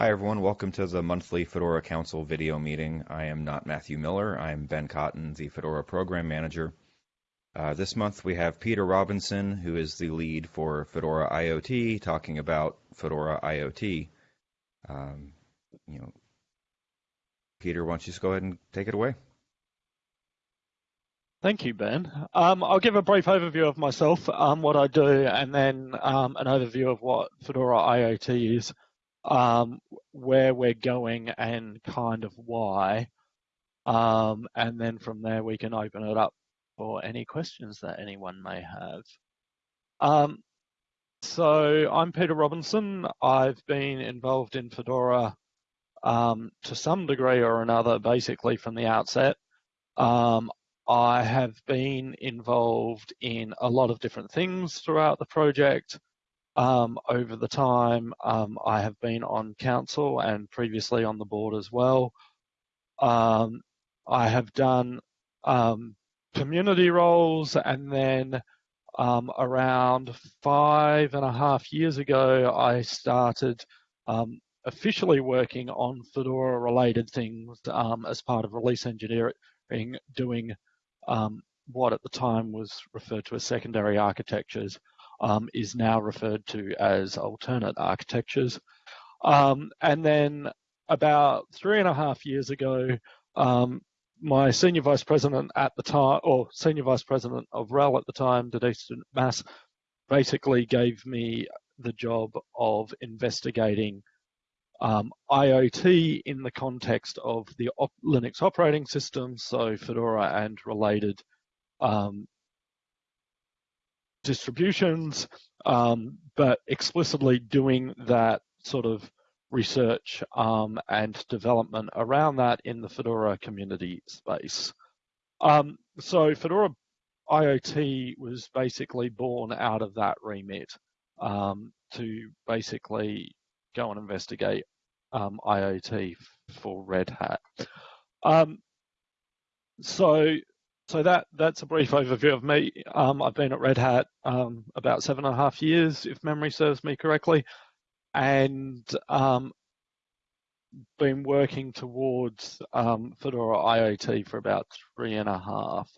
Hi everyone, welcome to the monthly Fedora Council video meeting. I am not Matthew Miller, I'm Ben Cotton, the Fedora Program Manager. Uh, this month we have Peter Robinson, who is the lead for Fedora IoT, talking about Fedora IoT. Um, you know, Peter, why don't you just go ahead and take it away? Thank you, Ben. Um, I'll give a brief overview of myself, um, what I do, and then um, an overview of what Fedora IoT is, um, where we're going, and kind of why. Um, and then from there, we can open it up for any questions that anyone may have. Um, so I'm Peter Robinson. I've been involved in Fedora to some degree or another, basically from the outset. Um, I have been involved in a lot of different things throughout the project. Um, over the time, um, I have been on council and previously on the board as well. Um, I have done um, community roles and then um, around five and a half years ago, I started um, officially working on Fedora related things as part of release engineering, doing what at the time was referred to as secondary architectures um, is now referred to as alternate architectures. Um, and then about three and a half years ago, um, my senior vice president at the time, or senior vice president of RHEL at the time, Denise Dumas, basically gave me the job of investigating um, IoT in the context of the op Linux operating system, so Fedora and related um, distributions, um, but explicitly doing that sort of research um, and development around that in the Fedora community space. Um, so Fedora IoT was basically born out of that remit um, to basically go and investigate um, IoT for Red Hat. Um, so, so that that's a brief overview of me. Um, I've been at Red Hat um, about seven and a half years, if memory serves me correctly, and um, been working towards um, Fedora IoT for about three and a half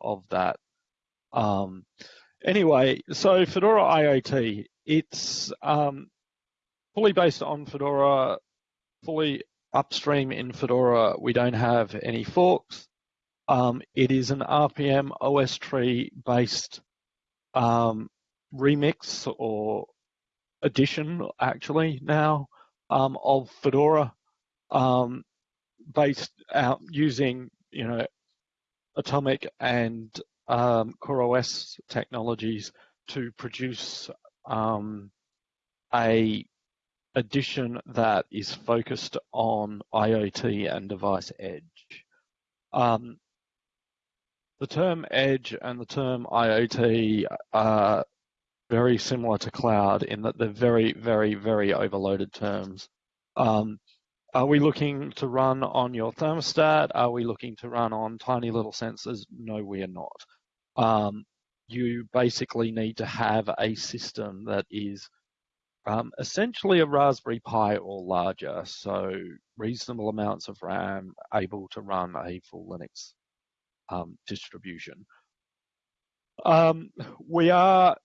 of that. anyway, so Fedora IoT, it's um, fully based on Fedora, fully upstream in Fedora. We don't have any forks. Um, it is an RPM OS tree based um, remix or addition actually now um, of Fedora um, based out using you know atomic and um, CoreOS technologies to produce um, a addition that is focused on IoT and device edge. Um, the term edge and the term IoT are very similar to cloud in that they're very, very, very overloaded terms. Um, are we looking to run on your thermostat? Are we looking to run on tiny little sensors? No, we are not. Um, you basically need to have a system that is um, essentially a Raspberry Pi or larger, so reasonable amounts of RAM able to run a full Linux um, distribution. Um, we are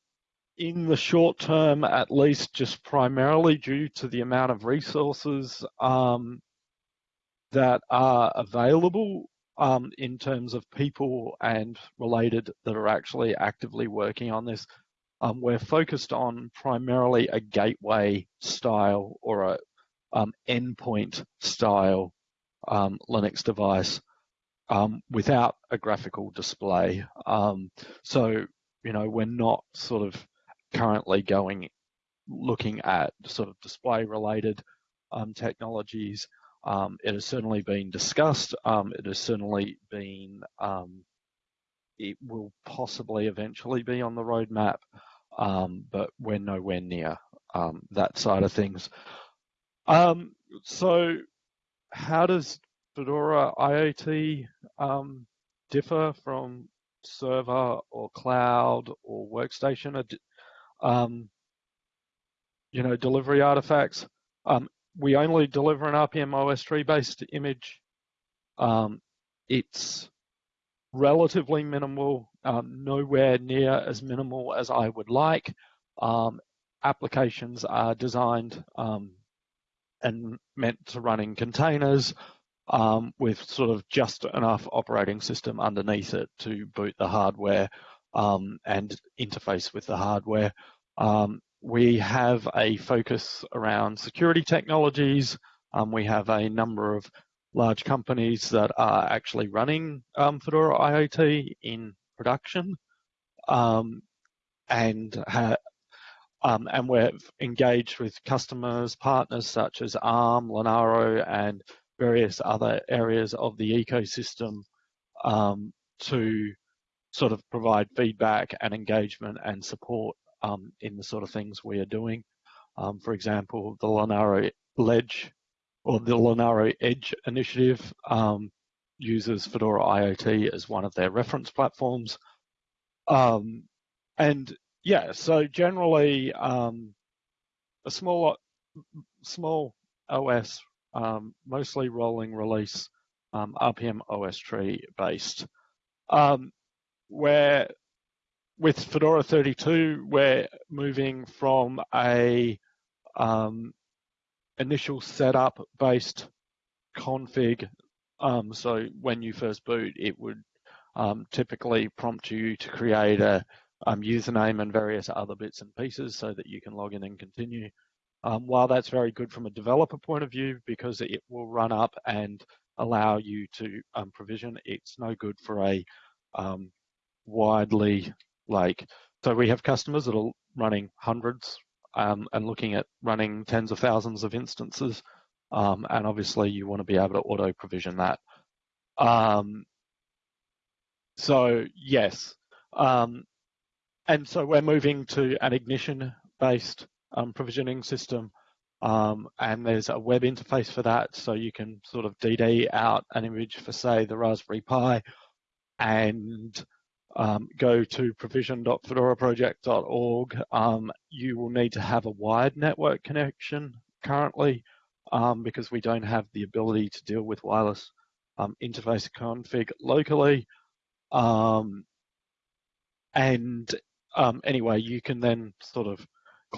in the short term, at least, just primarily due to the amount of resources um, that are available um, in terms of people and related that are actually actively working on this um, we're focused on primarily a gateway style or a um, endpoint style um, Linux device um, without a graphical display. Um, so, you know, we're not sort of currently going looking at sort of display related um, technologies. it has certainly been discussed. it has certainly been it will possibly eventually be on the roadmap um, but we're nowhere near um, that side of things. Um, so, how does Fedora IoT um, differ from server or cloud or workstation? Um, you know, delivery artifacts. Um, we only deliver an RPM OS tree based image. Um, it's relatively minimal, um, nowhere near as minimal as I would like. Um, applications are designed and meant to run in containers um, with sort of just enough operating system underneath it to boot the hardware um, and interface with the hardware. Um, we have a focus around security technologies. Um, we have a number of large companies that are actually running um, Fedora IoT in production. Um, and and we're engaged with customers, partners such as ARM, Linaro, and various other areas of the ecosystem um, to sort of provide feedback and engagement and support um, in the sort of things we are doing. Um, for example, the Linaro Ledge or the Linaro Edge initiative um, uses Fedora IoT as one of their reference platforms. Um, and yeah, so generally um, a small small OS, um, mostly rolling release, um, RPM OS tree based. Um, where with Fedora 32, we're moving from a um, initial setup based config. Um, so when you first boot, it would um, typically prompt you to create a um, username and various other bits and pieces so that you can log in and continue. Um, while that's very good from a developer point of view because it will run up and allow you to um, provision, it's no good for a um, widely like. So we have customers that are running hundreds um, and looking at running tens of thousands of instances. Um, and obviously you want to be able to auto provision that. Um, so yes, and so we're moving to an ignition based um, provisioning system. Um, and there's a web interface for that. So you can sort of DD out an image for say the Raspberry Pi and um, go to provision.fedoraproject.org. Um, you will need to have a wired network connection currently um, because we don't have the ability to deal with wireless um, interface config locally. Um, and anyway, you can then sort of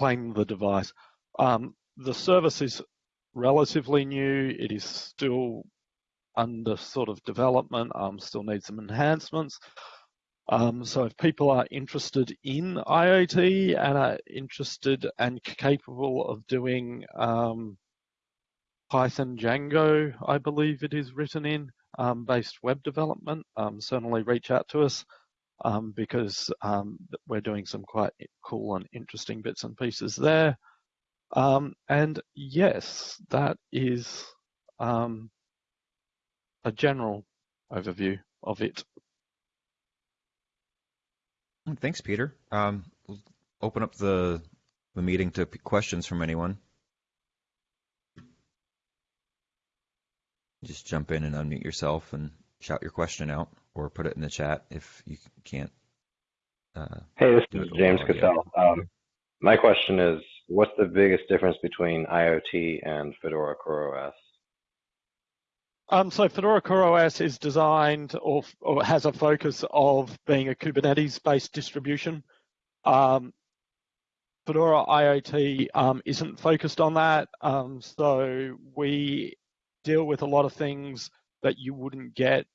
claim the device. the service is relatively new. It is still under sort of development, still needs some enhancements. Um, so if people are interested in IoT and are interested and capable of doing um, Python Django, I believe it is written in, um, based web development, um, certainly reach out to us um, because um, we're doing some quite cool and interesting bits and pieces there. and yes, that is a general overview of it. Thanks, Peter. Um, we'll open up the the meeting to questions from anyone. Just jump in and unmute yourself and shout your question out, or put it in the chat if you can't. Uh, hey, this is James Cassell. Um, my question is, what's the biggest difference between IoT and Fedora CoreOS? Um, so Fedora CoreOS is designed or, or, has a focus of being a Kubernetes-based distribution. Um, Fedora IoT um, isn't focused on that. Um, so we deal with a lot of things that you wouldn't get.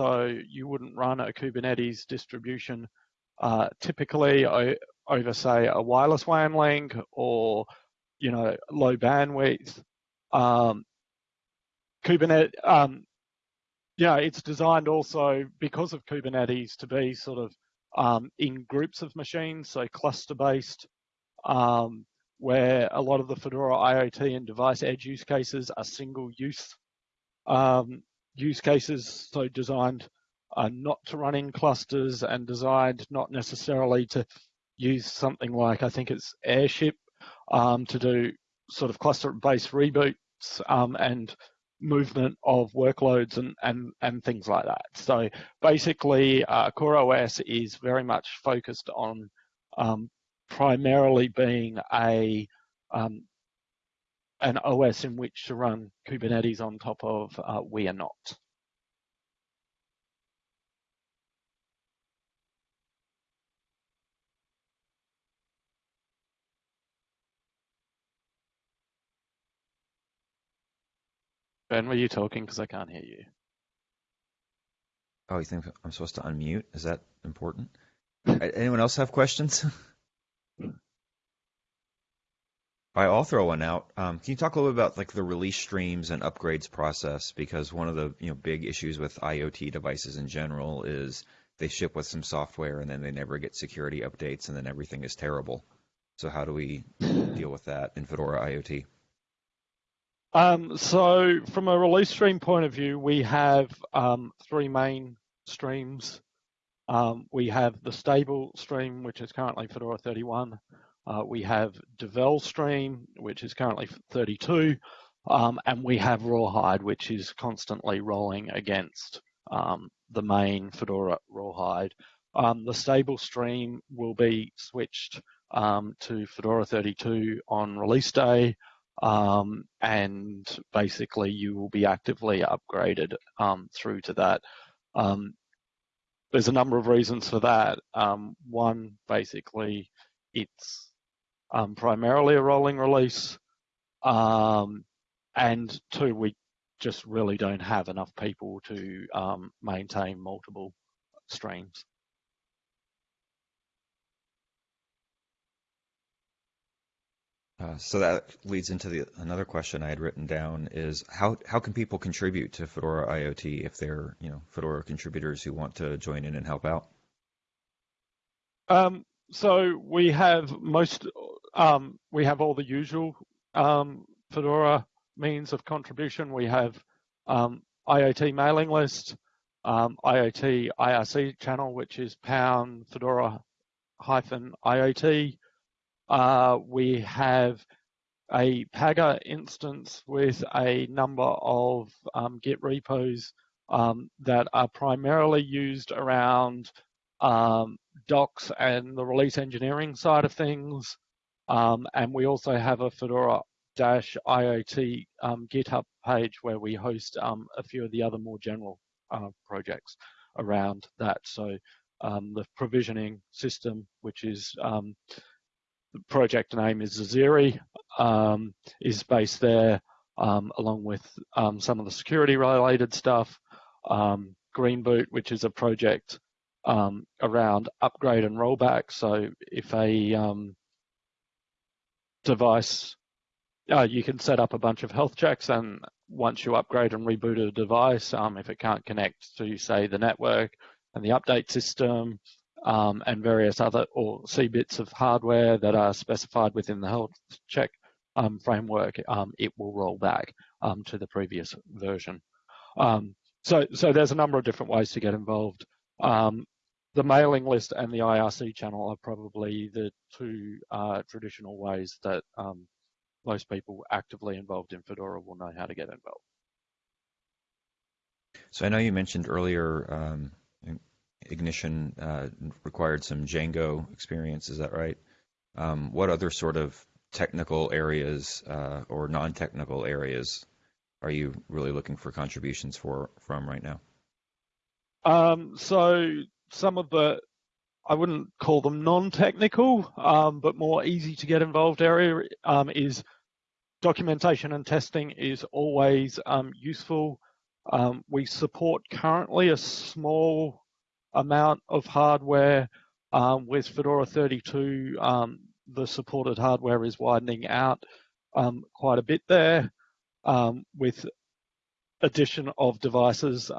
So you wouldn't run a Kubernetes distribution uh, typically over, say, a wireless WAN link or, you know, low bandwidth. Um, Kubernetes, um, yeah, it's designed also because of Kubernetes to be sort of um, in groups of machines, so cluster based, um, where a lot of the Fedora IoT and device edge use cases are single use um, use cases, so designed uh, not to run in clusters and designed not necessarily to use something like I think it's Airship um, to do sort of cluster based reboots um, and movement of workloads and, and, and things like that. So basically, uh, CoreOS is very much focused on um, primarily being a um, an OS in which to run Kubernetes on top of. Uh, we are not. Ben, were you talking? Because I can't hear you. Oh, you think I'm supposed to unmute? Is that important? Anyone else have questions? All right, I'll throw one out. Um, can you talk a little bit about like the release streams and upgrades process? Because one of the you know big issues with IoT devices in general is they ship with some software and then they never get security updates and then everything is terrible. So how do we deal with that in Fedora IoT? Um, so from a release stream point of view, we have um, three main streams. Um, we have the stable stream, which is currently Fedora 31. Uh, we have Devel stream, which is currently 32. Um, and we have Rawhide, which is constantly rolling against um, the main Fedora Rawhide. Um, the stable stream will be switched to Fedora 32 on release day. Um, and basically you will be actively upgraded um, through to that. Um, there's a number of reasons for that. Um, one, basically, it's um, primarily a rolling release, um, and two, we just really don't have enough people to maintain multiple streams. Uh, so that leads into the another question I had written down is how how can people contribute to Fedora IoT if they're you know Fedora contributors who want to join in and help out? Um, so we have most um, we have all the usual um, Fedora means of contribution. We have um, IoT mailing list, um, IoT IRC channel, which is pound Fedora hyphen IoT. Uh, we have a Pagure instance with a number of um, Git repos um, that are primarily used around docs and the release engineering side of things. Um, and we also have a Fedora IoT um, GitHub page where we host um, a few of the other more general uh, projects around that. So the provisioning system, which is the project name is Zezere, um, is based there, um, along with um, some of the security related stuff. Um, greenboot, which is a project um, around upgrade and rollback. So if a um, device, uh, you can set up a bunch of health checks and once you upgrade and reboot a device, if it can't connect to say the network and the update system, um, and various other or C bits of hardware that are specified within the health check um, framework, um, it will roll back um, to the previous version. Um, so, so there's a number of different ways to get involved. Um, the mailing list and the IRC channel are probably the two uh, traditional ways that most people actively involved in Fedora will know how to get involved. So I know you mentioned earlier Ignition uh, required some Django experience. Is that right? Um, what other sort of technical areas uh, or non-technical areas are you really looking for contributions for from right now? Um, so some of the I wouldn't call them non-technical, um, but more easy to get involved area um, is documentation and testing is always um, useful. Um, we support currently a small amount of hardware. Um, with Fedora 32, um, the supported hardware is widening out quite a bit there with addition of devices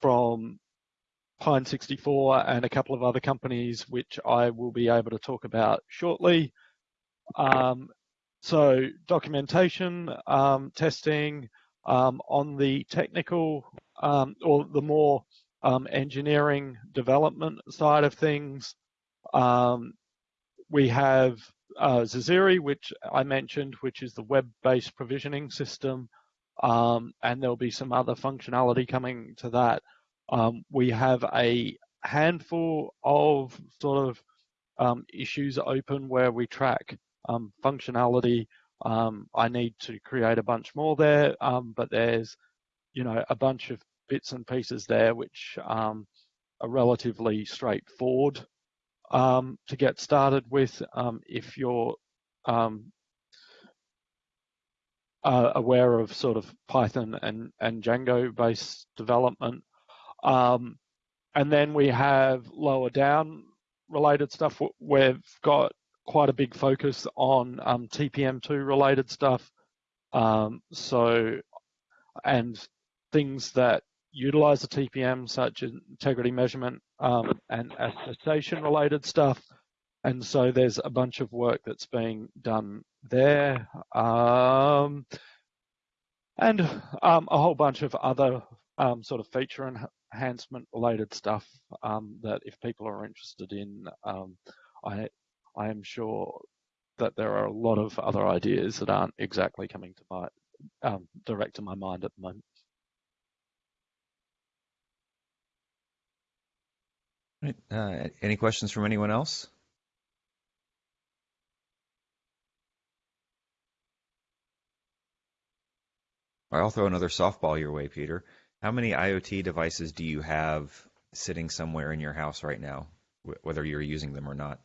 from Pine64 and a couple of other companies, which I will be able to talk about shortly. Um, so documentation, testing on the technical or the more um, engineering development side of things. Um, we have uh, Zezere, which I mentioned, which is the web-based provisioning system, um, and there'll be some other functionality coming to that. Um, we have a handful of sort of um, issues open where we track um, functionality Um, I need to create a bunch more there, um, but there's, you know, a bunch of bits and pieces there which um, are relatively straightforward to get started with if you're uh, aware of sort of Python and, and Django based development. Um, and then we have lower down related stuff. We've got quite a big focus on um, TPM2 related stuff. Um, so, and things that utilize the TPM, such as integrity measurement um, and attestation related stuff. And so there's a bunch of work that's being done there. Um, and um, a whole bunch of other um, sort of feature enhancement related stuff um, that if people are interested in, um, I, I am sure that there are a lot of other ideas that aren't exactly coming to my um, direct to my mind at the moment. Right. Uh, any questions from anyone else? I'll throw another softball your way, Peter. How many IoT devices do you have sitting somewhere in your house right now, whether you're using them or not?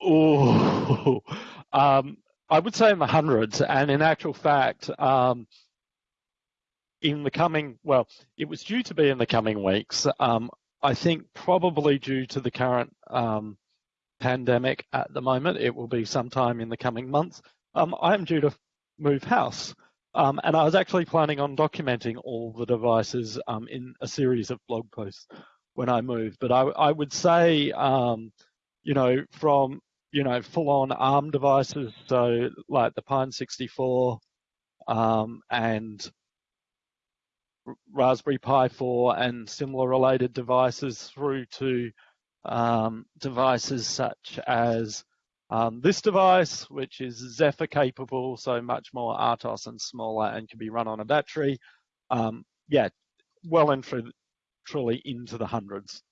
Oh, um, I would say in the hundreds. And in actual fact, um, in the coming, well, it was due to be in the coming weeks. Um, I think probably due to the current um, pandemic at the moment, it will be sometime in the coming months. Um, I am due to move house. Um, and I was actually planning on documenting all the devices um, in a series of blog posts when I move. But I, I would say, um, you know, from, you know, full on ARM devices, so like the Pine 64 um, and Raspberry Pi 4 and similar related devices through to um, devices such as um, this device, which is Zephyr capable, so much more RTOS and smaller and can be run on a battery. Um, yeah, well and truly into the hundreds.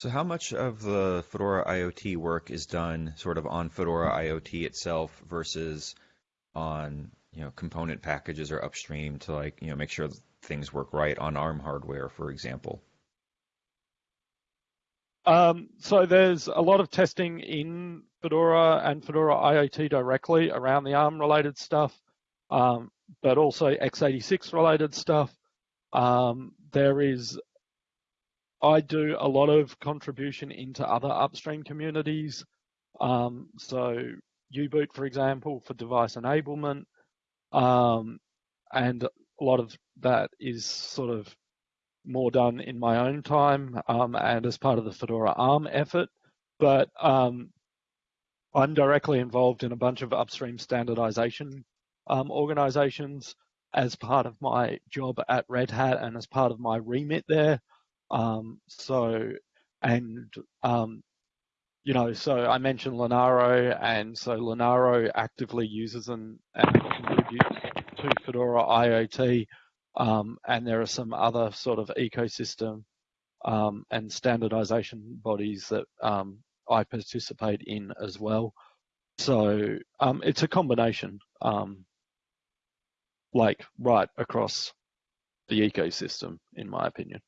So how much of the Fedora IoT work is done sort of on Fedora IoT itself versus on you know component packages or upstream to like you know make sure things work right on ARM hardware, for example? Um, so there's a lot of testing in Fedora and Fedora IoT directly around the ARM related stuff, um, but also x86 related stuff. Um, there is, I do a lot of contribution into other upstream communities. Um, so U-Boot, for example, for device enablement. Um, and a lot of that is sort of more done in my own time um, and as part of the Fedora ARM effort. But um, I'm directly involved in a bunch of upstream standardization um, organizations as part of my job at Red Hat and as part of my remit there. Um, so, and, um, you know, so I mentioned Linaro, and so Linaro actively uses and, and contributes to Fedora IoT. Um, and there are some other sort of ecosystem um, and standardization bodies that um, I participate in as well. So um, it's a combination, um, like right across the ecosystem, in my opinion.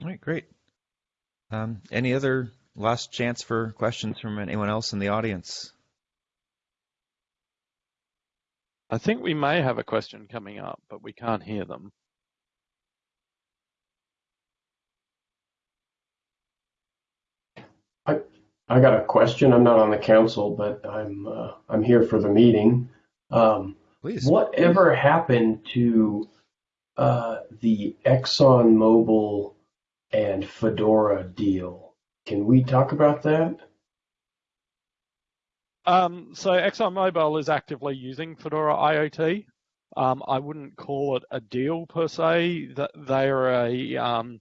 All right, great. Um, any other last chance for questions from anyone else in the audience? I think we may have a question coming up, but we can't hear them. I I got a question. I'm not on the council, but I'm uh, I'm here for the meeting. Um, Please. Whatever happened to uh, the ExxonMobil and Fedora deal? Can we talk about that? Um, so ExxonMobil is actively using Fedora IoT. Um, I wouldn't call it a deal per se. That they are a um,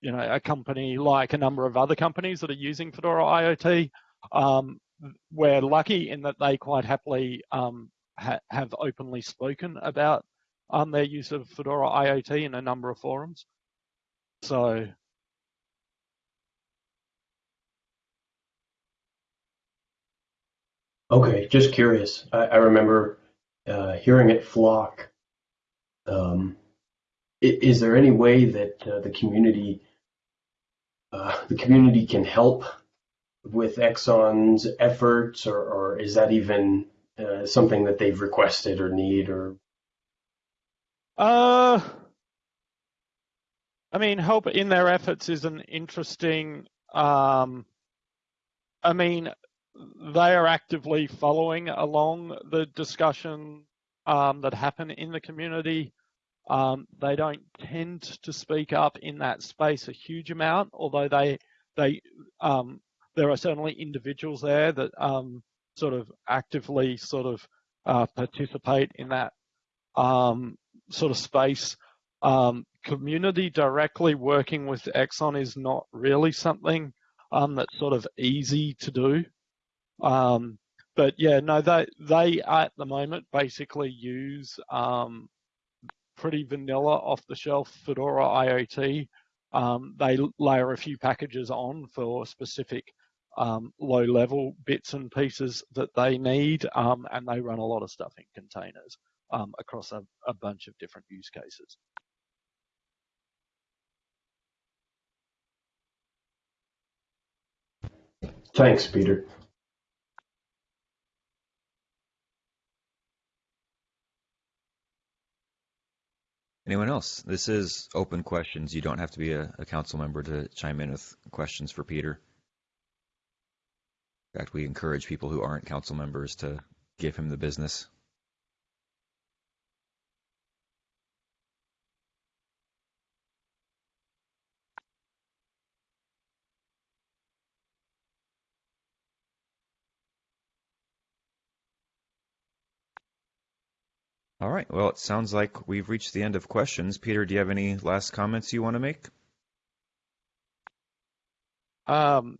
you know a company like a number of other companies that are using Fedora IoT. Um, we're lucky in that they quite happily um, ha- have openly spoken about um, their use of Fedora IoT in a number of forums. So Okay, just curious. I, I remember uh, hearing it Flock. Um, is there any way that uh, the community uh, the community can help with Exxon's efforts, or, or is that even uh, something that they've requested or need? Or Uh, I mean, help in their efforts is an interesting. Um, I mean, they are actively following along the discussion um, that happen in the community. Um, they don't tend to speak up in that space a huge amount, although they they um, there are certainly individuals there that um, sort of actively sort of uh, participate in that um, sort of space. Um, community directly working with Exxon is not really something that's sort of easy to do. Um, but yeah, no, they they at the moment basically use um, pretty vanilla off-the-shelf Fedora IoT. Um, they layer a few packages on for specific um, low-level bits and pieces that they need, um, and they run a lot of stuff in containers um, across a, a bunch of different use cases. thanks, Peter. Anyone else? This is open questions. You don't have to be a, a council member to chime in with questions for Peter. In fact, we encourage people who aren't council members to give him the business. All right. Well, it sounds like we've reached the end of questions. Peter, do you have any last comments you want to make? Um,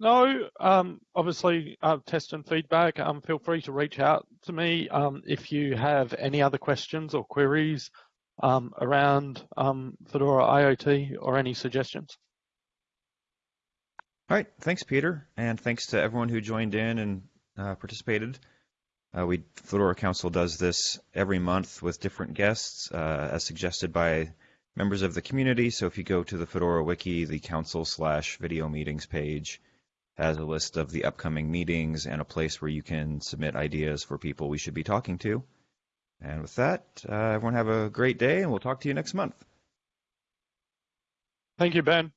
no, um, obviously, uh, test and feedback. Um, feel free to reach out to me um, if you have any other questions or queries um, around um, Fedora IoT or any suggestions. All right. Thanks, Peter. And thanks to everyone who joined in and uh, participated. Uh, we Fedora Council does this every month with different guests, uh, as suggested by members of the community. So if you go to the Fedora Wiki, the council slash video meetings page has a list of the upcoming meetings and a place where you can submit ideas for people we should be talking to. And with that, uh, everyone have a great day, and we'll talk to you next month. Thank you, Ben.